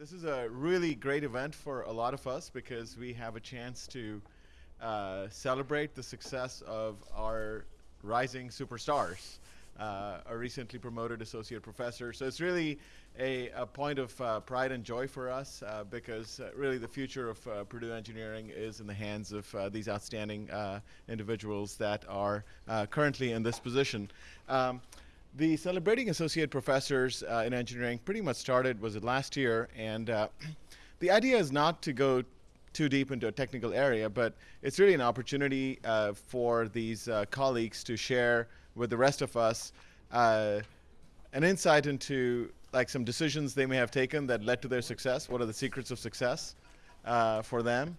This is a really great event for a lot of us because we have a chance to uh, celebrate the success of our rising superstars, uh, a recently promoted associate professor. So it's really a, a point of uh, pride and joy for us uh, because uh, really the future of uh, Purdue engineering is in the hands of these outstanding individuals that are currently in this position. Um, the celebrating associate professors uh, in engineering pretty much started was it last year? And uh, the idea is not to go too deep into a technical area but it's really an opportunity uh, for these uh, colleagues to share with the rest of us uh, an insight into like some decisions they may have taken that led to their success. What are the secrets of success uh, for them?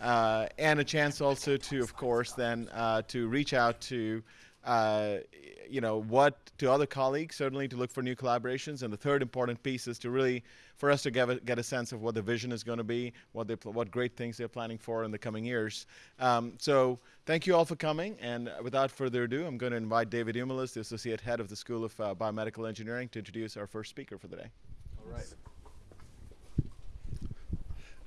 And a chance also to of course then to reach out to uh, you know, what to other colleagues, certainly to look for new collaborations. And the third important piece is to really, for us to get a, get a sense of what the vision is going to be, what, they, what great things they're planning for in the coming years. Um, so thank you all for coming. And without further ado, I'm going to invite David Umulis, the Associate Head of the School of uh, Biomedical Engineering, to introduce our first speaker for the day. All right.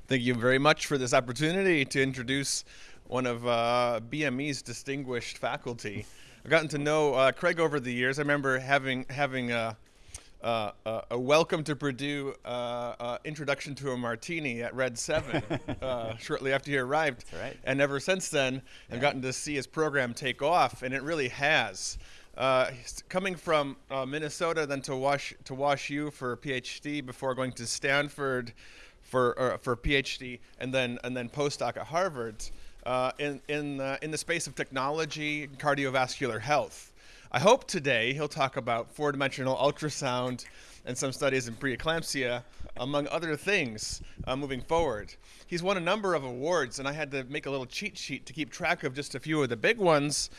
Thank you very much for this opportunity to introduce one of uh, BME's distinguished faculty. I've gotten to know uh, Craig over the years. I remember having having a, uh, uh, a welcome to Purdue uh, uh, introduction to a martini at Red Seven uh, shortly after he arrived. Right. And ever since then, yeah. I've gotten to see his program take off, and it really has. coming from Minnesota, then to Wash to Wash U for a PhD before going to Stanford for for PhD, and then and then postdoc at Harvard uh, in, in, uh, in the space of technology and cardiovascular health. I hope today he'll talk about four-dimensional ultrasound and some studies in preeclampsia, among other things, uh, moving forward. He's won a number of awards, and I had to make a little cheat sheet to keep track of just a few of the big ones,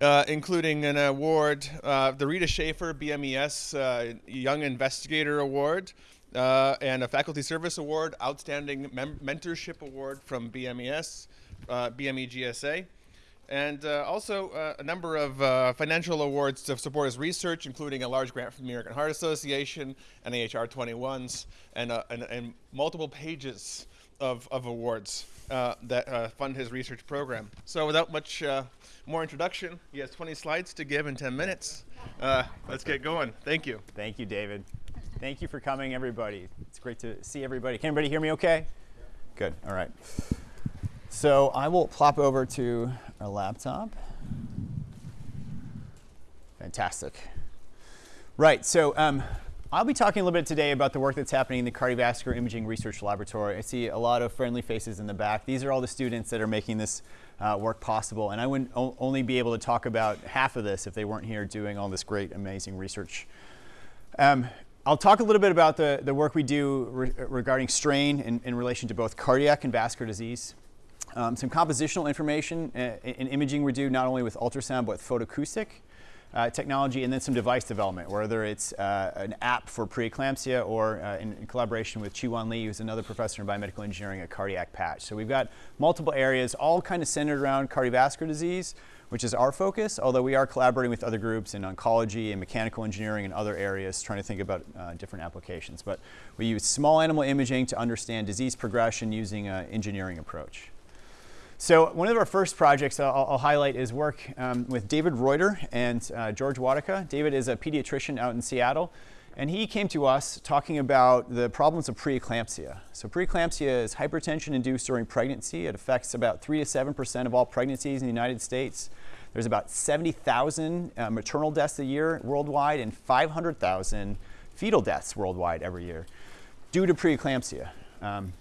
uh, including an award, uh, the Rita Schaffer BMES uh, Young Investigator Award, uh, and a Faculty Service Award, Outstanding Mem Mentorship Award from BMES, uh, BME GSA, and uh, also uh, a number of uh, financial awards to support his research, including a large grant from the American Heart Association, NIHR 21s, and, uh, and, and, multiple pages of, of awards uh, that fund his research program. So without much more introduction, he has 20 slides to give in 10 minutes. let's get going. Thank you. Thank you, David. Thank you for coming, everybody. It's great to see everybody. Can everybody hear me okay? Good. All right. So I will plop over to our laptop. Fantastic. Right, so um, I'll be talking a little bit today about the work that's happening in the Cardiovascular Imaging Research Laboratory. I see a lot of friendly faces in the back. These are all the students that are making this uh, work possible, and I wouldn't only be able to talk about half of this if they weren't here doing all this great, amazing research. Um, I'll talk a little bit about the, the work we do re regarding strain in, in relation to both cardiac and vascular disease. Um, some compositional information uh, in imaging we do not only with ultrasound but with photoacoustic uh, technology and then some device development, whether it's uh, an app for preeclampsia or uh, in, in, collaboration with Chi-Hwan Lee, who's another professor in biomedical engineering, a cardiac patch. So we've got multiple areas, all kind of centered around cardiovascular disease, which is our focus, although we are collaborating with other groups in oncology and mechanical engineering and other areas trying to think about uh, different applications. But we use small animal imaging to understand disease progression using an engineering approach. So one of our first projects I'll, I'll highlight is work um, with David Reuter and uh, George Wadika. David is a pediatrician out in Seattle. And he came to us talking about the problems of preeclampsia. So preeclampsia is hypertension induced during pregnancy. It affects about 3 to 7% of all pregnancies in the United States. There's about 70,000 uh, maternal deaths a year worldwide and 500,000 fetal deaths worldwide every year due to preeclampsia. Um,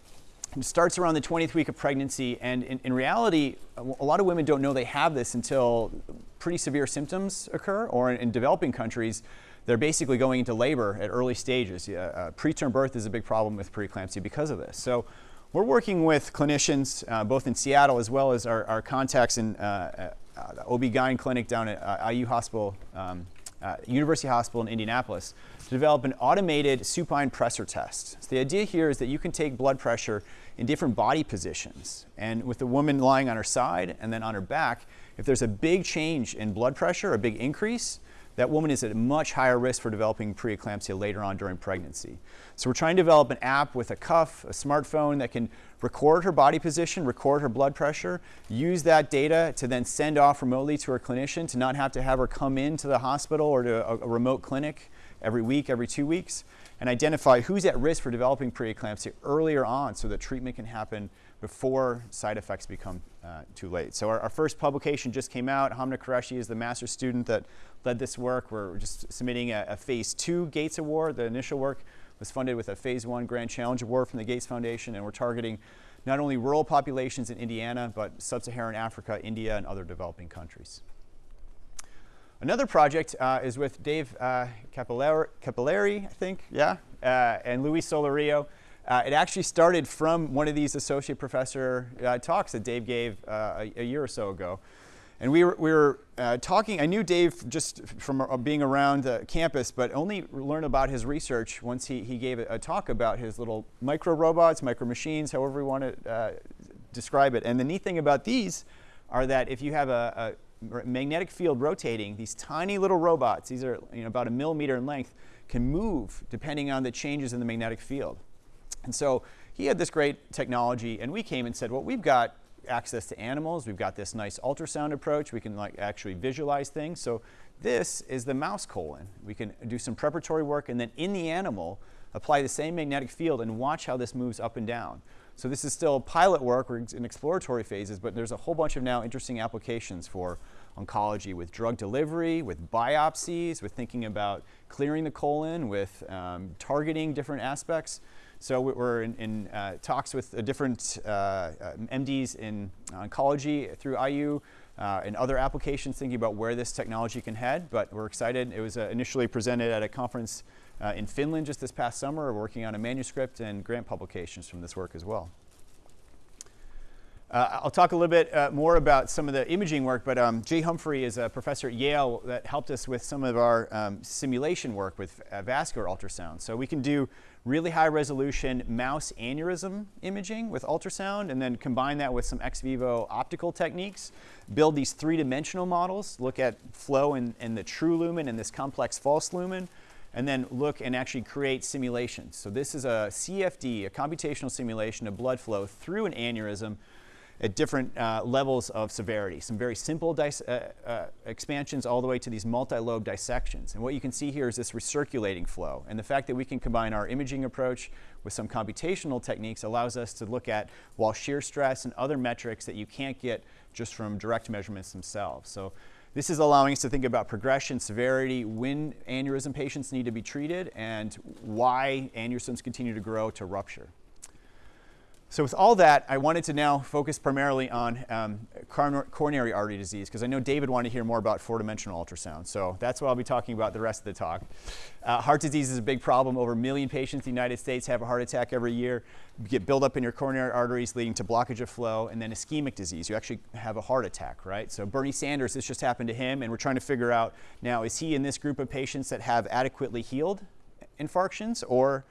it starts around the 20th week of pregnancy, and in, in, reality, a lot of women don't know they have this until pretty severe symptoms occur, or in, in developing countries, they're basically going into labor at early stages. Uh, preterm birth is a big problem with preeclampsia because of this. So we're working with clinicians, uh, both in Seattle as well as our, our contacts in uh, uh the OB-GYN clinic down at uh, IU Hospital, um, uh, University Hospital in Indianapolis, to develop an automated supine pressor test. So the idea here is that you can take blood pressure in different body positions. And with the woman lying on her side and then on her back, if there's a big change in blood pressure, a big increase, that woman is at much higher risk for developing preeclampsia later on during pregnancy. So we're trying to develop an app with a cuff, a smartphone that can record her body position, record her blood pressure, use that data to then send off remotely to her clinician to not have to have her come into the hospital or to a, a remote clinic every week, every two weeks, and identify who's at risk for developing preeclampsia earlier on so that treatment can happen before side effects become uh, too late. So our, our, first publication just came out. Hamna Qureshi is the master student that led this work. We're just submitting a, a phase two Gates Award. The initial work was funded with a phase one Grand Challenge Award from the Gates Foundation, and we're targeting not only rural populations in Indiana, but sub-Saharan Africa, India, and other developing countries. Another project uh, is with Dave uh, Cappelleri, I think, yeah, uh, and Luis Solorio. Uh, it actually started from one of these associate professor uh, talks that Dave gave uh, a, a, year or so ago. And we were, we were talking, I knew Dave just from being around campus, but only learned about his research once he, he gave a, a talk about his little micro robots, micro machines, however you want to describe it. And the neat thing about these are that if you have a, a, magnetic field rotating, these tiny little robots, these are you know, about a millimeter in length, can move depending on the changes in the magnetic field. And so he had this great technology, and we came and said, well, we've got access to animals. We've got this nice ultrasound approach. We can like actually visualize things. So this is the mouse colon. We can do some preparatory work and then in the animal apply the same magnetic field and watch how this moves up and down. So this is still pilot work, we're in exploratory phases, but there's a whole bunch of now interesting applications for oncology with drug delivery, with biopsies, with thinking about clearing the colon, with um, targeting different aspects. So we're in, in uh, talks with uh, different uh, MDs in oncology through IU uh, and other applications thinking about where this technology can head, but we're excited. It was uh, initially presented at a conference uh, in Finland just this past summer. Working on a manuscript and grant publications from this work as well. Uh, I'll talk a little bit uh, more about some of the imaging work, but um, Jay Humphrey is a professor at Yale that helped us with some of our um, simulation work with uh, vascular ultrasound. So we can do really high resolution mouse aneurysm imaging with ultrasound and then combine that with some ex vivo optical techniques, build these three-dimensional models, look at flow in, in the true lumen and this complex false lumen, and then look and actually create simulations. So this is a CFD, a computational simulation of blood flow through an aneurysm at different uh, levels of severity. Some very simple uh, uh, expansions all the way to these multi-lobe dissections. And what you can see here is this recirculating flow. And the fact that we can combine our imaging approach with some computational techniques allows us to look at wall shear stress and other metrics that you can't get just from direct measurements themselves. So this is allowing us to think about progression, severity, when aneurysm patients need to be treated, and why aneurysms continue to grow to rupture. So with all that, I wanted to now focus primarily on um, coronary artery disease because I know David wanted to hear more about four-dimensional ultrasound. So that's what I'll be talking about the rest of the talk. Uh, heart disease is a big problem. Over a million patients in the United States have a heart attack every year. You get buildup in your coronary arteries leading to blockage of flow and then ischemic disease. You actually have a heart attack, right? So Bernie Sanders, this just happened to him and we're trying to figure out now, is he in this group of patients that have adequately healed infarctions or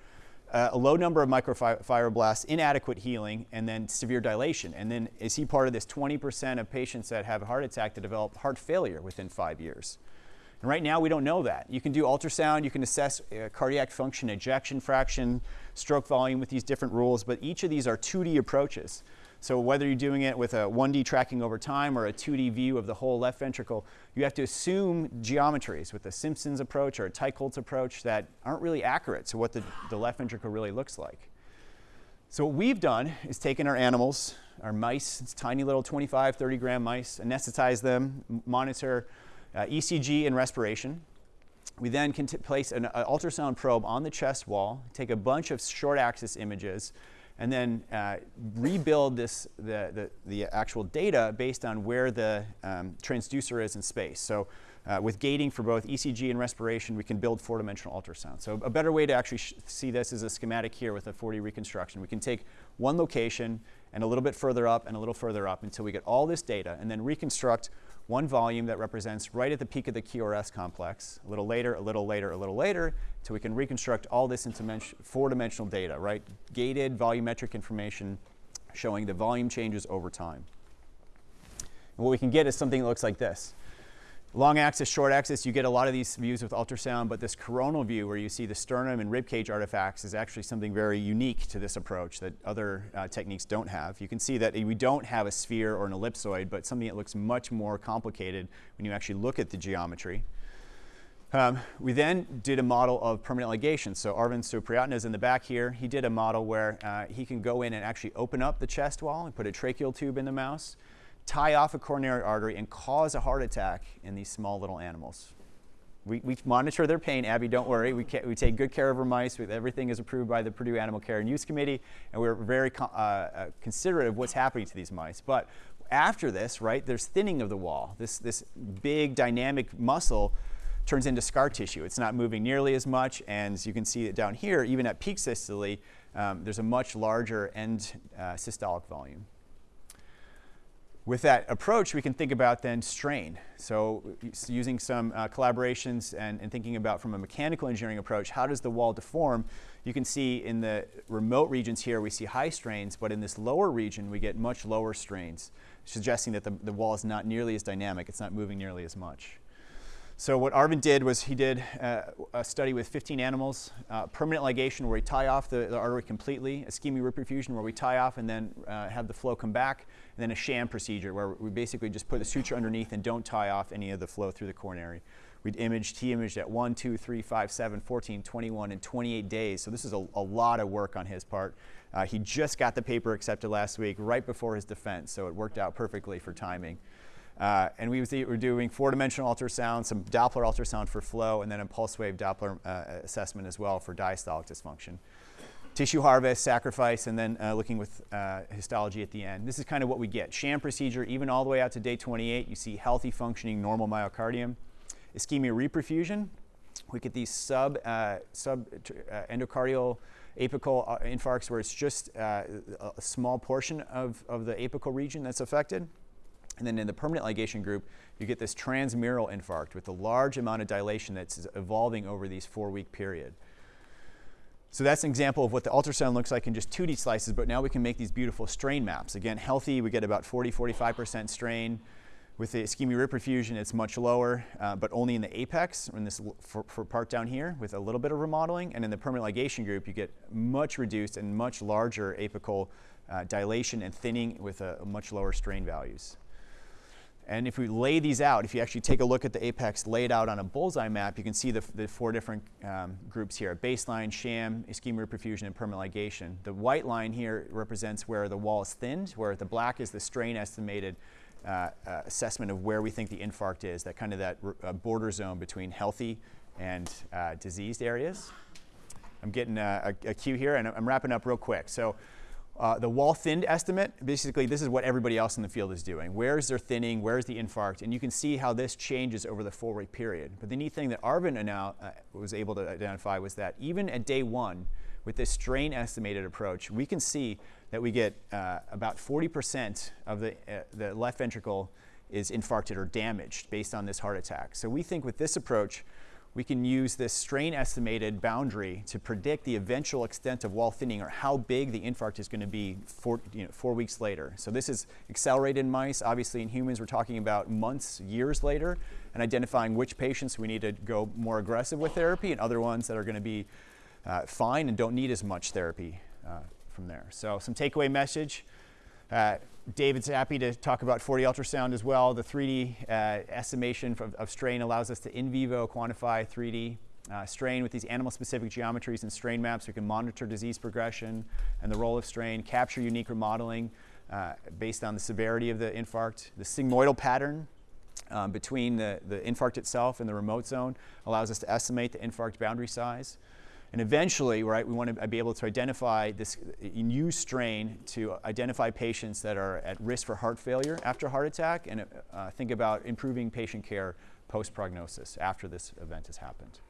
uh, a low number of myofibroblasts, inadequate healing, and then severe dilation. And then is he part of this 20% of patients that have a heart attack that develop heart failure within five years? And right now we don't know that. You can do ultrasound, you can assess uh, cardiac function, ejection fraction, stroke volume with these different rules, but each of these are 2D approaches. So whether you're doing it with a 1D tracking over time or a 2D view of the whole left ventricle, you have to assume geometries with the Simpson's approach or a Teicholz approach that aren't really accurate to what the, the left ventricle really looks like. So what we've done is taken our animals, our mice, tiny little 25, 30 gram mice, anesthetize them, monitor uh, ECG and respiration. We then can place an, an ultrasound probe on the chest wall, take a bunch of short axis images, and then uh, rebuild this, the, the, the, actual data based on where the um, transducer is in space. So uh, with gating for both ECG and respiration, we can build four-dimensional ultrasound. So a better way to actually see this is a schematic here with a 4D reconstruction. We can take one location and a little bit further up and a little further up until we get all this data and then reconstruct one volume that represents right at the peak of the QRS complex, a little later, a little later, a little later, so we can reconstruct all this into four-dimensional data, right? Gated volumetric information showing the volume changes over time. And what we can get is something that looks like this. Long axis, short axis, you get a lot of these views with ultrasound, but this coronal view where you see the sternum and ribcage artifacts is actually something very unique to this approach that other uh, techniques don't have. You can see that we don't have a sphere or an ellipsoid, but something that looks much more complicated when you actually look at the geometry. Um, we then did a model of permanent ligation. So Arvin Soepriatna is in the back here. He did a model where uh, he can go in and actually open up the chest wall and put a tracheal tube in the mouse tie off a coronary artery and cause a heart attack in these small little animals. We, we monitor their pain, Abby, don't worry. We, we take good care of our mice. We, everything is approved by the Purdue Animal Care and Use Committee, and we're very uh, uh, considerate of what's happening to these mice. But after this, right, there's thinning of the wall. This, this big dynamic muscle turns into scar tissue. It's not moving nearly as much, and you can see it down here, even at peak systole, um, there's a much larger end uh, systolic volume. With that approach, we can think about then strain. So using some uh, collaborations and, and, thinking about from a mechanical engineering approach, how does the wall deform? You can see in the remote regions here, we see high strains, but in this lower region, we get much lower strains, suggesting that the, the wall is not nearly as dynamic. It's not moving nearly as much. So what Arvin did was he did uh, a study with 15 animals, uh, permanent ligation where we tie off the, the, artery completely, ischemic reperfusion where we tie off and then uh, have the flow come back, and then a sham procedure where we basically just put a suture underneath and don't tie off any of the flow through the coronary. We'd imaged, he imaged at 1, 2, 3, 5, 7, 14, 21, and 28 days. So this is a, a lot of work on his part. Uh, he just got the paper accepted last week, right before his defense, so it worked out perfectly for timing. Uh, and we were doing four-dimensional ultrasound, some Doppler ultrasound for flow, and then a pulse wave Doppler uh, assessment as well for diastolic dysfunction. Tissue harvest, sacrifice, and then uh, looking with uh, histology at the end. This is kind of what we get. Sham procedure, even all the way out to day 28, you see healthy functioning normal myocardium. Ischemia reperfusion, we get these sub, uh, sub uh, endocardial apical infarcts where it's just a small portion of, of the apical region that's affected. And then in the permanent ligation group, you get this transmural infarct with a large amount of dilation that's evolving over these four-week period. So that's an example of what the ultrasound looks like in just 2D slices, but now we can make these beautiful strain maps. Again, healthy, we get about 40, 45% strain. With the ischemia reperfusion, it's much lower, uh, but only in the apex, in this for, for, part down here, with a little bit of remodeling. And in the permanent ligation group, you get much reduced and much larger apical uh, dilation and thinning with a, a much lower strain values. And if we lay these out, if you actually take a look at the apex laid out on a bullseye map, you can see the, the four different um, groups here, baseline, sham, ischemia reperfusion, and permanent ligation. The white line here represents where the wall is thinned, where the black is the strain estimated uh, uh, assessment of where we think the infarct is, that kind of that uh, border zone between healthy and uh, diseased areas. I'm getting a, a, a cue here, and I'm wrapping up real quick. So uh, the wall thinned estimate, basically this is what everybody else in the field is doing. Where's their thinning, where's the infarct? And you can see how this changes over the four-week period. But the neat thing that Arvin now, uh, was able to identify was that even at day one, with this strain estimated approach, we can see that we get uh, about 40% of the, uh, the left ventricle is infarcted or damaged based on this heart attack. So we think with this approach, we can use this strain estimated boundary to predict the eventual extent of wall thinning or how big the infarct is going to be four, you know, four weeks later. So this is accelerated in mice. Obviously in humans we're talking about months, years later and identifying which patients we need to go more aggressive with therapy and other ones that are going to be uh, fine and don't need as much therapy uh, from there. So some takeaway message. Uh, David's happy to talk about 4D ultrasound as well. The 3D uh, estimation of, of, strain allows us to in vivo quantify 3D uh, strain with these animal-specific geometries and strain maps. We can monitor disease progression and the role of strain, capture unique remodeling uh, based on the severity of the infarct. The sigmoidal pattern um, between the, the infarct itself and the remote zone allows us to estimate the infarct boundary size. And eventually, right, we want to be able to identify this new strain to identify patients that are at risk for heart failure after heart attack and uh, think about improving patient care post-prognosis after this event has happened.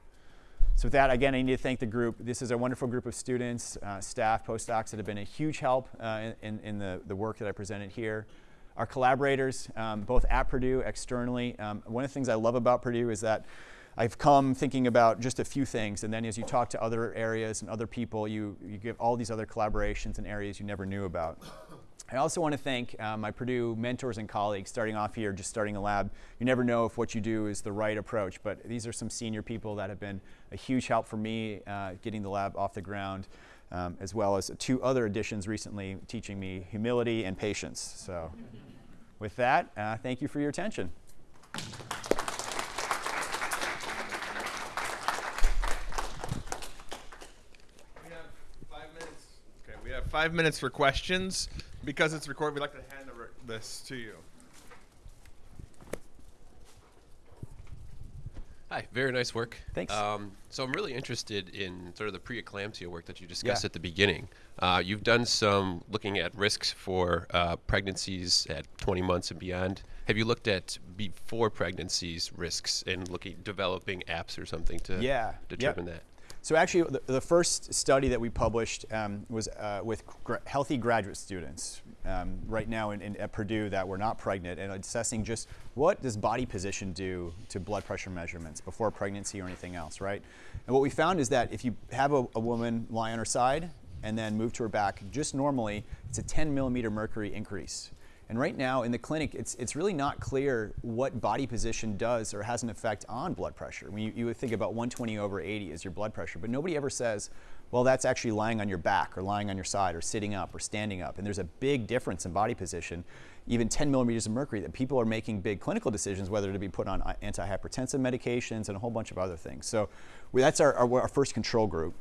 So with that, again, I need to thank the group. This is a wonderful group of students, uh, staff, postdocs that have been a huge help uh, in, in the, the work that I presented here. Our collaborators, um, both at Purdue, externally. Um, one of the things I love about Purdue is that I've come thinking about just a few things, and then as you talk to other areas and other people, you, you give all these other collaborations and areas you never knew about. I also want to thank uh, my Purdue mentors and colleagues starting off here, just starting a lab. You never know if what you do is the right approach, but these are some senior people that have been a huge help for me uh, getting the lab off the ground, um, as well as two other additions recently teaching me humility and patience. So with that, uh, thank you for your attention. We have five minutes. Okay, five minutes for questions. Because it's recorded, we'd like to hand the re- this to you. Hi, very nice work. Thanks. Um, so I'm really interested in sort of the preeclampsia work that you discussed Yeah. at the beginning. Uh, you've done some looking at risks for uh, pregnancies at 20 months and beyond. Have you looked at before pregnancies risks and looking developing apps or something to Yeah, yep. determine that? So actually, the, the first study that we published um, was uh, with gra- healthy graduate students um, right now in, in, at Purdue that were not pregnant and assessing just what does body position do to blood pressure measurements before pregnancy or anything else, right? And what we found is that if you have a, a woman lie on her side and then move to her back, just normally, it's a 10 millimeter mercury increase. And right now in the clinic, it's, it's really not clear what body position does or has an effect on blood pressure. When you, you would think about 120 over 80 as your blood pressure, but nobody ever says, well, that's actually lying on your back or lying on your side or sitting up or standing up. And there's a big difference in body position, even 10 millimeters of mercury, that people are making big clinical decisions whether to be put on uh, antihypertensive medications and a whole bunch of other things. So that's our, our, our first control group.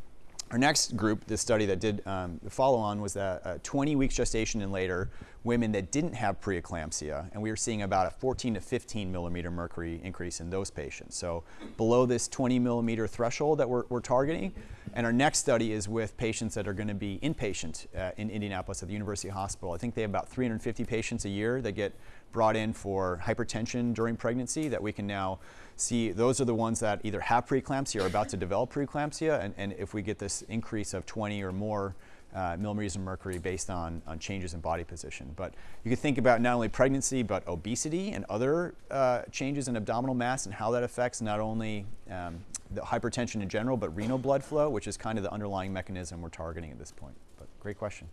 Our next group, this study that did um, the follow on, was that uh, 20 weeks gestation and later, women that didn't have preeclampsia, and we were seeing about a 14 to 15 millimeter mercury increase in those patients. So below this 20 millimeter threshold that we're, we're targeting. And our next study is with patients that are going to be inpatient uh, in Indianapolis at the University Hospital. I think they have about 350 patients a year that get brought in for hypertension during pregnancy that we can now see those are the ones that either have preeclampsia or about to develop preeclampsia. And, and if we get this increase of 20 or more uh, millimeters of mercury based on, on changes in body position. But you can think about not only pregnancy, but obesity and other uh, changes in abdominal mass and how that affects not only um, the hypertension in general, but renal blood flow, which is kind of the underlying mechanism we're targeting at this point. But great question.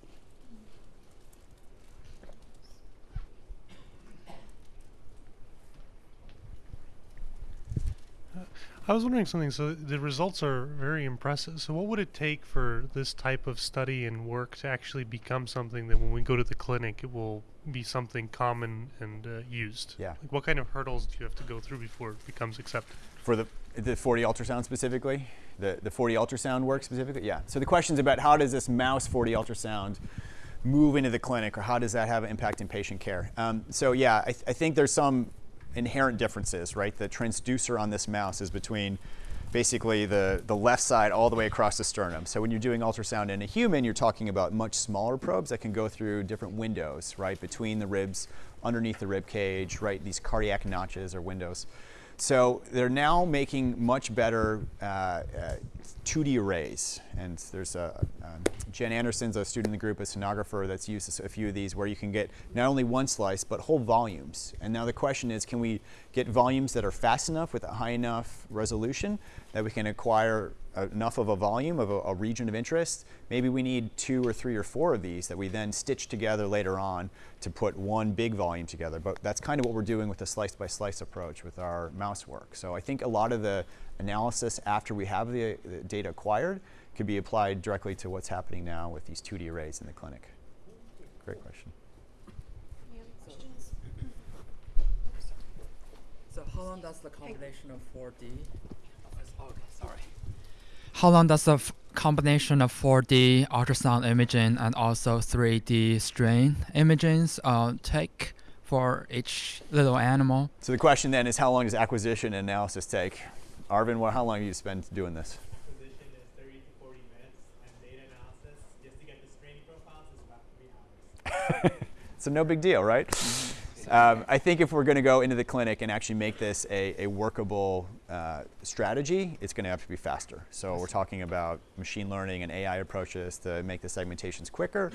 I was wondering something. So the results are very impressive. So what would it take for this type of study and work to actually become something that when we go to the clinic, it will be something common and uh, used? Yeah. Like what kind of hurdles do you have to go through before it becomes accepted? For the, the 4D ultrasound specifically? The, the 4D ultrasound work specifically? Yeah. So the question's about how does this mouse 4D ultrasound move into the clinic or how does that have an impact in patient care? Um, so yeah, I, th- I think there's some inherent differences, right? The transducer on this mouse is between basically the, the left side all the way across the sternum. So when you're doing ultrasound in a human, you're talking about much smaller probes that can go through different windows, right? Between the ribs, underneath the rib cage, right? These cardiac notches or windows. So they're now making much better uh, uh, 2D arrays. And there's a, um, Jen Anderson's a student in the group, a sonographer that's used a few of these where you can get not only one slice, but whole volumes. And now the question is, can we get volumes that are fast enough with a high enough resolution that we can acquire enough of a volume of a, a, region of interest? Maybe we need two or three or four of these that we then stitch together later on to put one big volume together. But that's kind of what we're doing with the slice by slice approach with our mouse work. So I think a lot of the analysis after we have the, the data acquired could be applied directly to what's happening now with these 2D arrays in the clinic. Great question. Any other questions? So how long does the combination of 4D? Okay, sorry. How long does the f- combination of 4D ultrasound imaging and also 3D strain imaging uh, take for each little animal? So the question then is how long does acquisition and analysis take? Arvin, well, how long do you spend doing this? Acquisition is 30 to 40 minutes, and data analysis, just to get the screening profiles, is about three hours. so no big deal, right? Um, I think if we're going to go into the clinic and actually make this a, a workable uh, strategy, it's going to have to be faster. So we're talking about machine learning and AI approaches to make the segmentations quicker,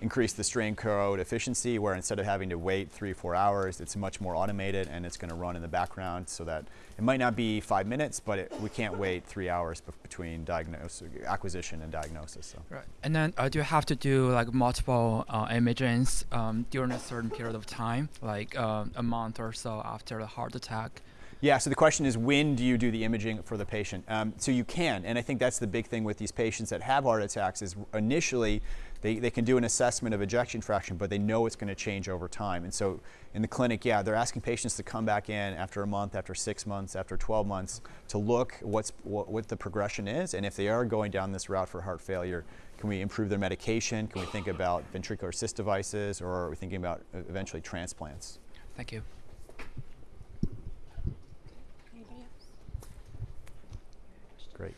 increase the strain code efficiency, where instead of having to wait three, four hours, it's much more automated and it's going to run in the background so that it might not be five minutes, but it, we can't wait three hours between diagnosis, acquisition and diagnosis. So. Right. And then uh, do you have to do like multiple uh, imagings um, during a certain period of time, like uh, a month or so after the heart attack? Yeah, so the question is when do you do the imaging for the patient? Um, so you can, and I think that's the big thing with these patients that have heart attacks is initially they, they can do an assessment of ejection fraction, but they know it's going to change over time. And so in the clinic, yeah, they're asking patients to come back in after a month, after six months, after 12 months to look what's, what, what the progression is, and if they are going down this route for heart failure, can we improve their medication? Can we think about ventricular assist devices, or are we thinking about uh, eventually transplants? Thank you. Anybody else? Great.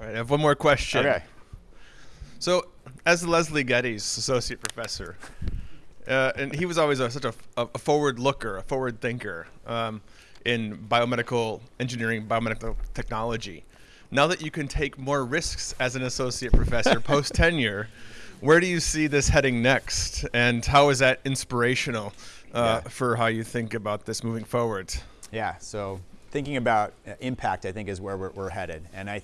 All right, I have one more question. Okay. So, as Leslie Geddes associate professor, uh, and he was always a, such a, a forward looker, a forward thinker um, in biomedical engineering, biomedical technology. Now that you can take more risks as an associate professor post tenure, where do you see this heading next, and how is that inspirational uh, Yeah. for how you think about this moving forward? Yeah, so thinking about uh, impact, I think, is where we're, we're headed. And I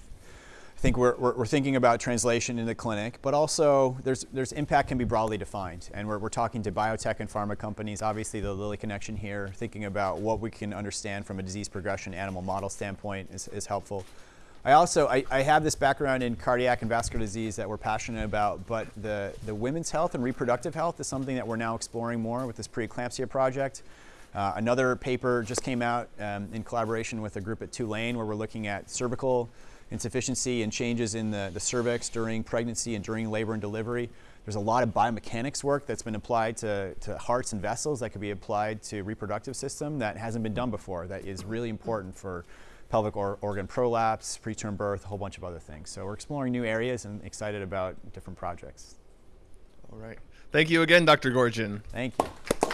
th- think we're, we're, we're thinking about translation in the clinic, but also there's, there's impact can be broadly defined. And we're, we're talking to biotech and pharma companies, obviously the Lilly connection here, thinking about what we can understand from a disease progression animal model standpoint is, is helpful. I also, I, I have this background in cardiac and vascular disease that we're passionate about, but the, the women's health and reproductive health is something that we're now exploring more with this preeclampsia project. Uh, another paper just came out um, in collaboration with a group at Tulane where we're looking at cervical insufficiency and changes in the, the cervix during pregnancy and during labor and delivery. There's a lot of biomechanics work that's been applied to, to hearts and vessels that could be applied to reproductive system that hasn't been done before that is really important for pelvic or, organ prolapse, preterm birth, a whole bunch of other things. So we're exploring new areas and excited about different projects. All right. Thank you again, Dr. Goergen. Thank you.